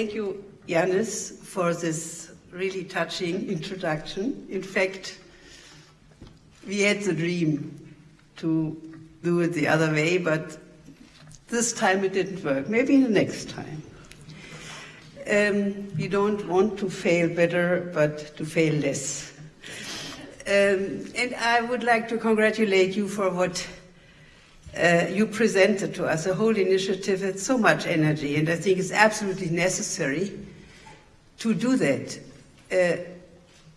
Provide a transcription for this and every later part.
thank you, Yanis, for this really touching introduction. In fact, we had the dream to do it the other way, but this time it didn't work. Maybe the next time. Um, we don't want to fail better, but to fail less. Um, and I would like to congratulate you for what uh, you presented to us. The whole initiative had so much energy, and I think it's absolutely necessary to do that. Uh,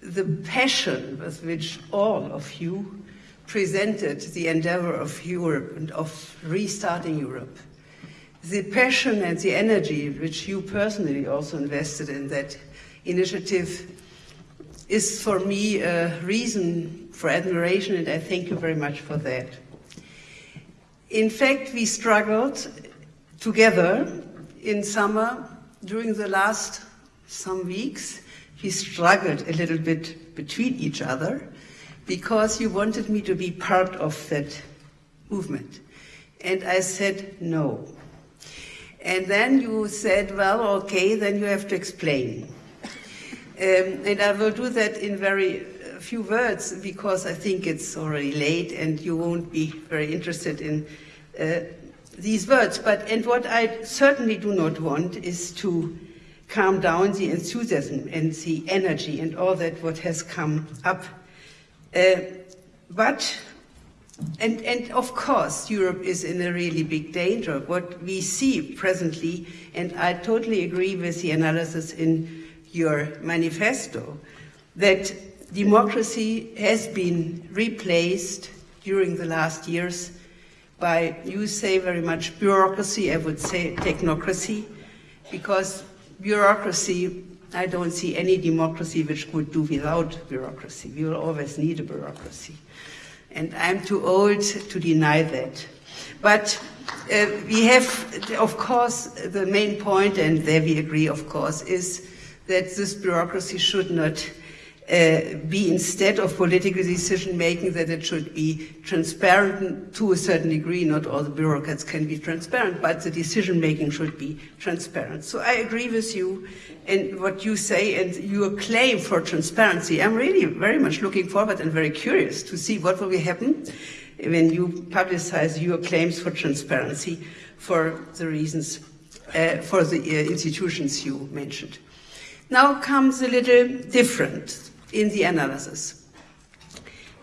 the passion with which all of you presented the endeavor of Europe and of restarting Europe, the passion and the energy which you personally also invested in that initiative is for me a reason for admiration, and I thank you very much for that. In fact, we struggled together in summer during the last some weeks. We struggled a little bit between each other because you wanted me to be part of that movement. And I said no. And then you said, well, okay, then you have to explain. Um, and I will do that in very few words because I think it's already late and you won't be very interested in uh, these words. But and what I certainly do not want is to calm down the enthusiasm and the energy and all that what has come up. Uh, but and, and of course, Europe is in a really big danger. What we see presently, and I totally agree with the analysis in your manifesto, that democracy has been replaced during the last years by, you say very much bureaucracy, I would say technocracy, because bureaucracy, I don't see any democracy which could do without bureaucracy. We will always need a bureaucracy. And I'm too old to deny that. But uh, we have, of course, the main point, and there we agree, of course, is that this bureaucracy should not uh, be instead of political decision making that it should be transparent to a certain degree. Not all the bureaucrats can be transparent, but the decision making should be transparent. So I agree with you and what you say and your claim for transparency. I'm really very much looking forward and very curious to see what will happen when you publicize your claims for transparency for the reasons, uh, for the uh, institutions you mentioned. Now comes a little different in the analysis.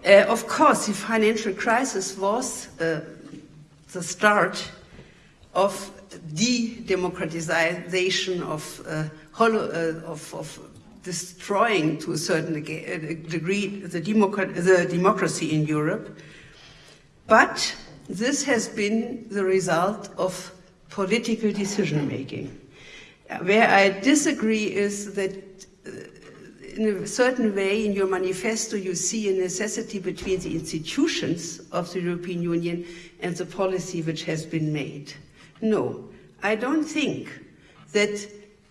Uh, of course, the financial crisis was uh, the start of de-democratization of, uh, uh, of, of, destroying to a certain uh, degree the, the democracy in Europe. But this has been the result of political decision making. Where I disagree is that uh, in a certain way in your manifesto you see a necessity between the institutions of the European Union and the policy which has been made. No, I don't think that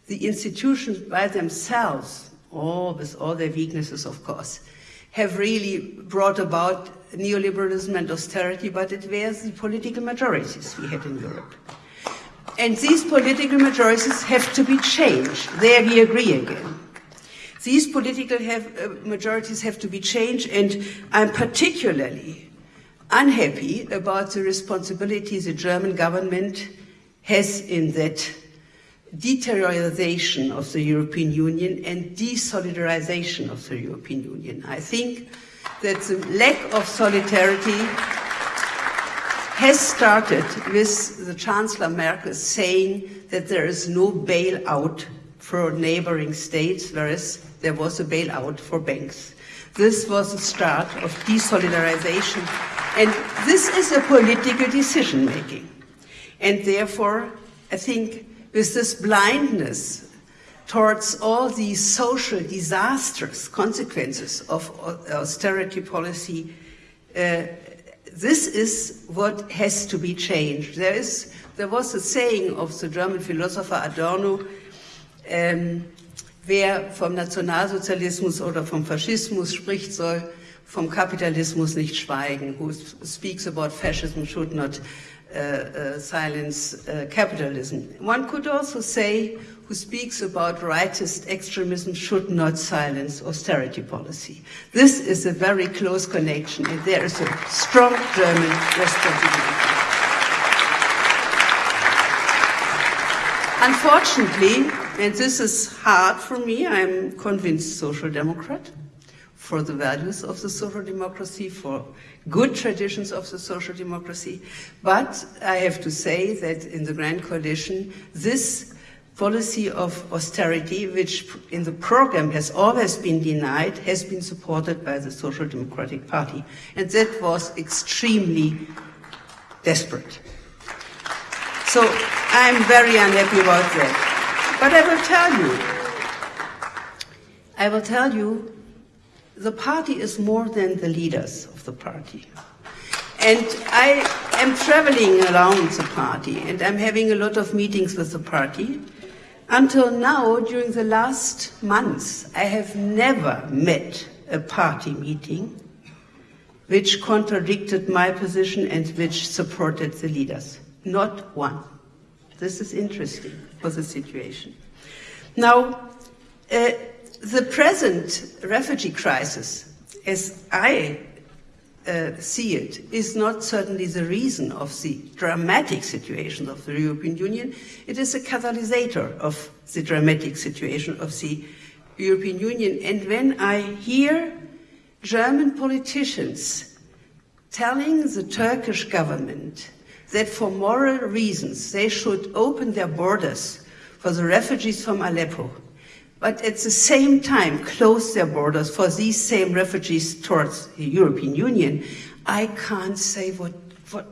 the institutions by themselves, all with all their weaknesses of course, have really brought about neoliberalism and austerity, but it was the political majorities we had in Europe. And these political majorities have to be changed. There we agree again. These political have, uh, majorities have to be changed, and I'm particularly unhappy about the responsibility the German government has in that deterioration of the European Union and desolidarization of the European Union. I think that the lack of solidarity has started with the Chancellor Merkel saying that there is no bailout for neighboring states, whereas there was a bailout for banks. This was the start of desolidarization. And this is a political decision making. And therefore, I think with this blindness towards all these social disastrous consequences of austerity policy, uh, this is what has to be changed. There, is, there was a saying of the German philosopher Adorno, ähm, wer vom Nationalsozialismus oder vom Faschismus spricht, soll vom Kapitalismus nicht schweigen. Who speaks about fascism should not uh, uh, silence uh, capitalism. One could also say who speaks about rightist extremism should not silence austerity policy. This is a very close connection, and there is a strong German responsibility. Unfortunately, and this is hard for me, I'm convinced social democrat for the values of the social democracy, for good traditions of the social democracy. But I have to say that in the Grand Coalition, this policy of austerity, which in the program has always been denied, has been supported by the Social Democratic Party. And that was extremely desperate. So I'm very unhappy about that. But I will tell you, I will tell you the party is more than the leaders of the party. And I am traveling around the party and I'm having a lot of meetings with the party. Until now, during the last months, I have never met a party meeting which contradicted my position and which supported the leaders. Not one. This is interesting for the situation. Now, uh, the present refugee crisis, as I uh, see it, is not certainly the reason of the dramatic situation of the European Union. It is a catalyst of the dramatic situation of the European Union. And when I hear German politicians telling the Turkish government that for moral reasons they should open their borders for the refugees from Aleppo, but at the same time close their borders for these same refugees towards the European Union, I can't say what, what,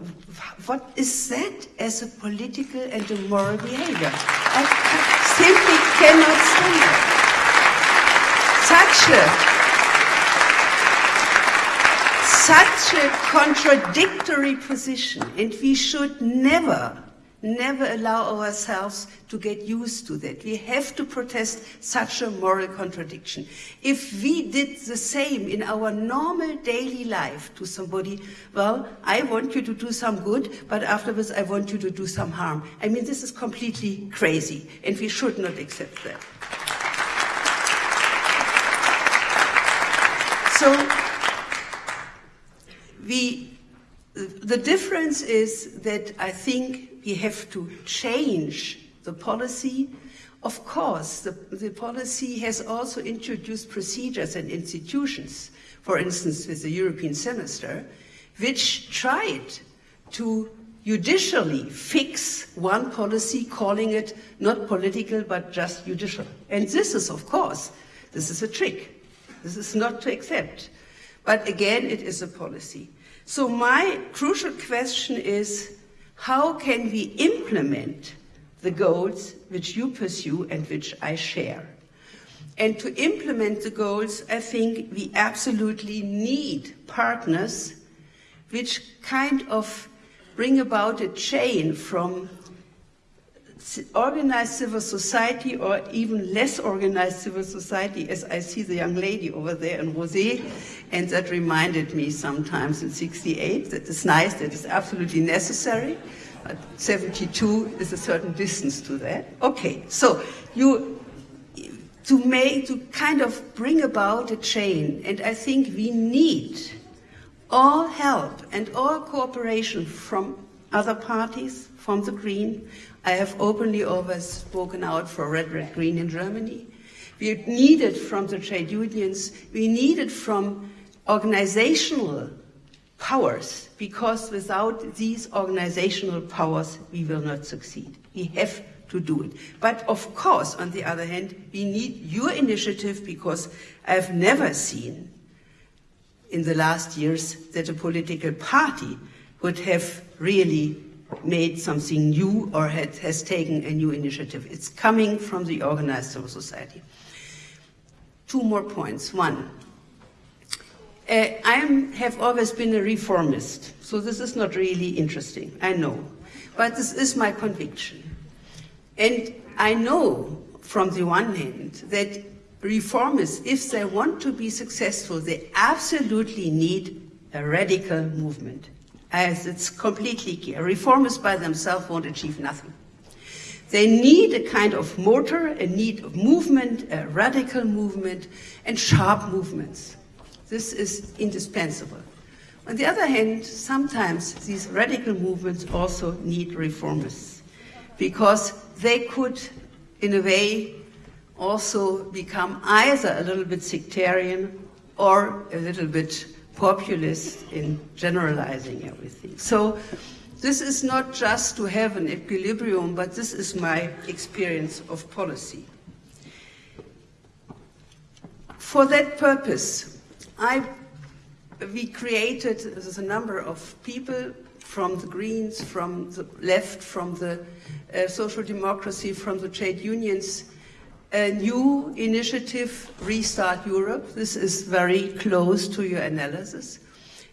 what is that as a political and a moral behavior. I, I simply cannot say it. Such a, such a contradictory position, and we should never never allow ourselves to get used to that. We have to protest such a moral contradiction. If we did the same in our normal daily life to somebody, well, I want you to do some good, but afterwards I want you to do some harm. I mean, this is completely crazy, and we should not accept that. So, we, the difference is that I think we have to change the policy. Of course, the, the policy has also introduced procedures and institutions, for instance, with the European semester, which tried to judicially fix one policy, calling it not political but just judicial. And this is, of course, this is a trick. This is not to accept. But again, it is a policy. So my crucial question is, how can we implement the goals which you pursue and which I share? And to implement the goals, I think we absolutely need partners which kind of bring about a chain from organized civil society or even less organized civil society, as I see the young lady over there in Rosé, and that reminded me sometimes in 68, that is nice, that is absolutely necessary, but 72 is a certain distance to that. Okay, so you, to make, to kind of bring about a chain, and I think we need all help and all cooperation from other parties, from the Green, I have openly always spoken out for Red, Red, Green in Germany. We need it from the trade unions. We need it from organizational powers, because without these organizational powers, we will not succeed. We have to do it. But of course, on the other hand, we need your initiative because I've never seen in the last years that a political party would have really made something new or had, has taken a new initiative. It's coming from the organized civil society. Two more points. One, uh, I have always been a reformist, so this is not really interesting, I know. But this is my conviction. And I know from the one hand that reformists, if they want to be successful, they absolutely need a radical movement as it's completely clear. Reformers by themselves won't achieve nothing. They need a kind of motor, a need of movement, a radical movement, and sharp movements. This is indispensable. On the other hand, sometimes these radical movements also need reformers because they could, in a way, also become either a little bit sectarian or a little bit populist in generalizing everything. So this is not just to have an equilibrium, but this is my experience of policy. For that purpose, I we created a number of people from the Greens, from the left, from the uh, social democracy, from the trade unions, a new initiative, Restart Europe. This is very close to your analysis.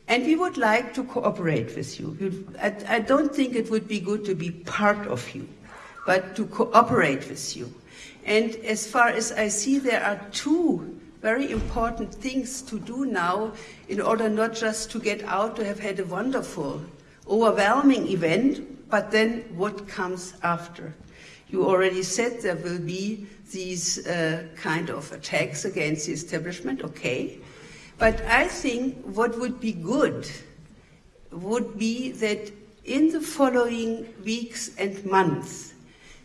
And we would like to cooperate with you. I, don't think it would be good to be part of you, but to cooperate with you. And as far as I see, there are two very important things to do now in order not just to get out to have had a wonderful, overwhelming event, but then what comes after. You already said there will be these uh, kind of attacks against the establishment, okay. But I think what would be good would be that in the following weeks and months,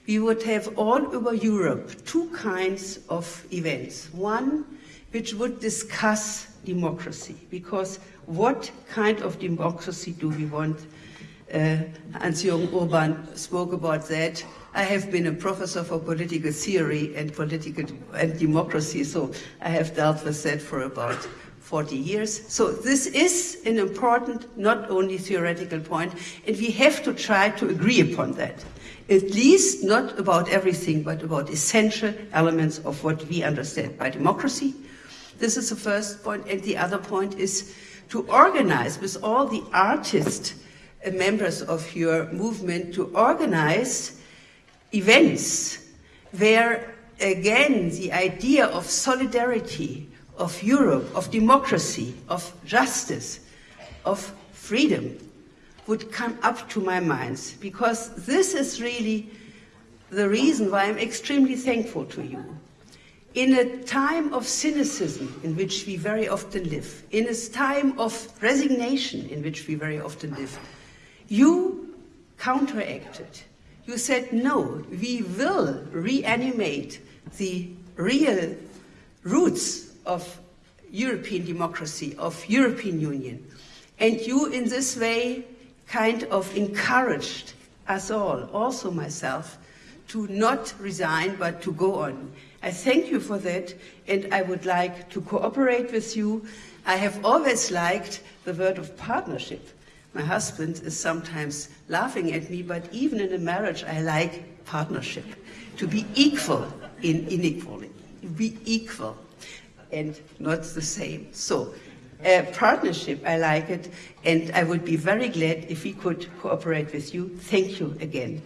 we would have all over Europe two kinds of events. One which would discuss democracy, because what kind of democracy do we want? Uh, Hans-Jürgen Urban spoke about that. I have been a professor for political theory and political and democracy, so I have dealt with that for about 40 years. So this is an important, not only theoretical point, and we have to try to agree upon that. At least not about everything, but about essential elements of what we understand by democracy, this is the first point. And the other point is to organize with all the artist uh, members of your movement to organize events where, again, the idea of solidarity, of Europe, of democracy, of justice, of freedom would come up to my minds because this is really the reason why I'm extremely thankful to you in a time of cynicism in which we very often live, in a time of resignation in which we very often live, you counteracted. You said, no, we will reanimate the real roots of European democracy, of European Union. And you, in this way, kind of encouraged us all, also myself, to not resign, but to go on. I thank you for that, and I would like to cooperate with you. I have always liked the word of partnership. My husband is sometimes laughing at me, but even in a marriage, I like partnership. To be equal in inequality, be equal and not the same. So, uh, partnership, I like it, and I would be very glad if we could cooperate with you. Thank you again.